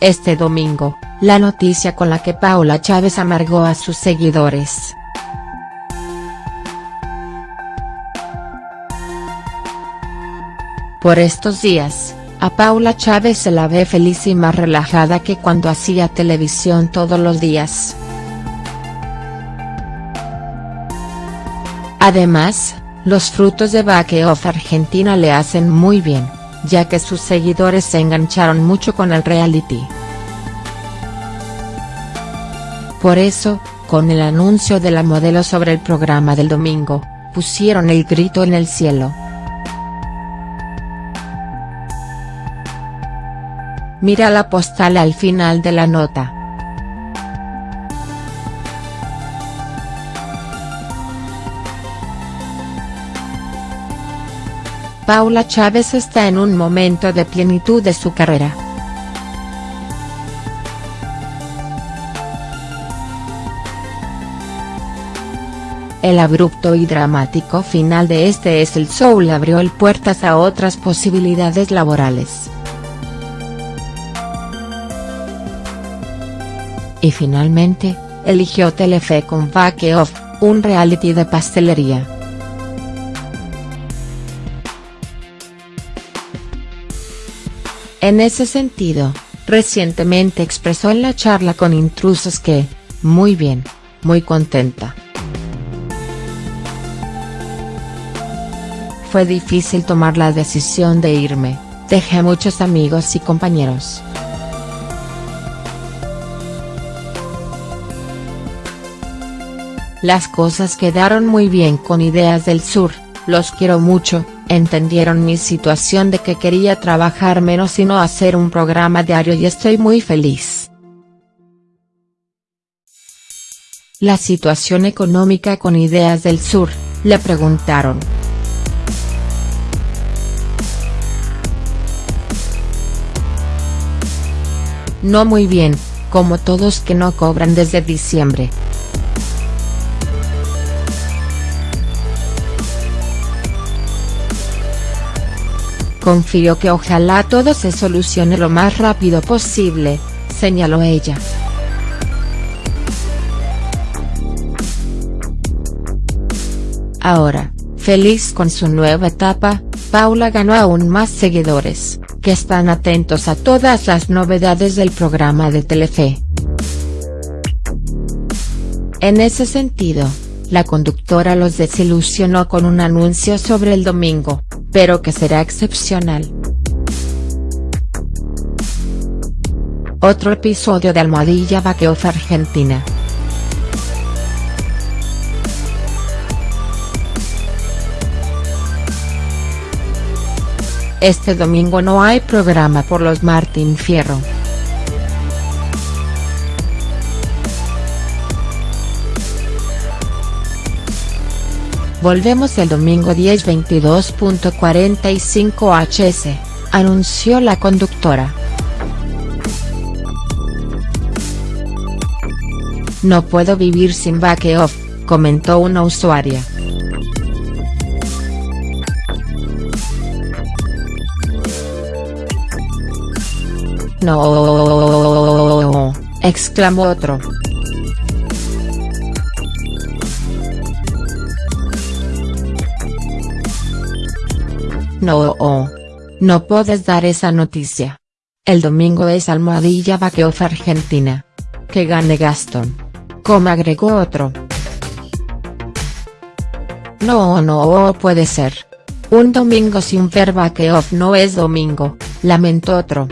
Este domingo, la noticia con la que Paula Chávez amargó a sus seguidores. Por estos días, a Paula Chávez se la ve feliz y más relajada que cuando hacía televisión todos los días. Además, los frutos de Bake Off Argentina le hacen muy bien, ya que sus seguidores se engancharon mucho con el reality. Por eso, con el anuncio de la modelo sobre el programa del domingo, pusieron el grito en el cielo. Mira la postal al final de la nota. Paula Chávez está en un momento de plenitud de su carrera. El abrupto y dramático final de este es el show le abrió el puertas a otras posibilidades laborales. Y finalmente, eligió Telefe con Bake Off, un reality de pastelería. En ese sentido, recientemente expresó en la charla con intrusos que, muy bien, muy contenta. Fue difícil tomar la decisión de irme, dejé muchos amigos y compañeros. Las cosas quedaron muy bien con Ideas del Sur, los quiero mucho, entendieron mi situación de que quería trabajar menos y no hacer un programa diario y estoy muy feliz. La situación económica con Ideas del Sur, le preguntaron. No muy bien, como todos que no cobran desde diciembre. Confío que ojalá todo se solucione lo más rápido posible, señaló ella. Ahora, feliz con su nueva etapa, Paula ganó aún más seguidores, que están atentos a todas las novedades del programa de Telefe. En ese sentido, la conductora los desilusionó con un anuncio sobre el domingo, pero que será excepcional. Otro episodio de Almohadilla Baqueoff Argentina. Este domingo no hay programa por los Martín Fierro. Volvemos el domingo 10:22.45 hs, anunció la conductora. No puedo vivir sin back off, comentó una usuaria. No, exclamó otro. No, no puedes dar esa noticia. El domingo es almohadilla Baqueoff Argentina. Que gane Gastón. Como agregó otro. No, no puede ser. Un domingo sin ver Baqueoff no es domingo, lamentó otro.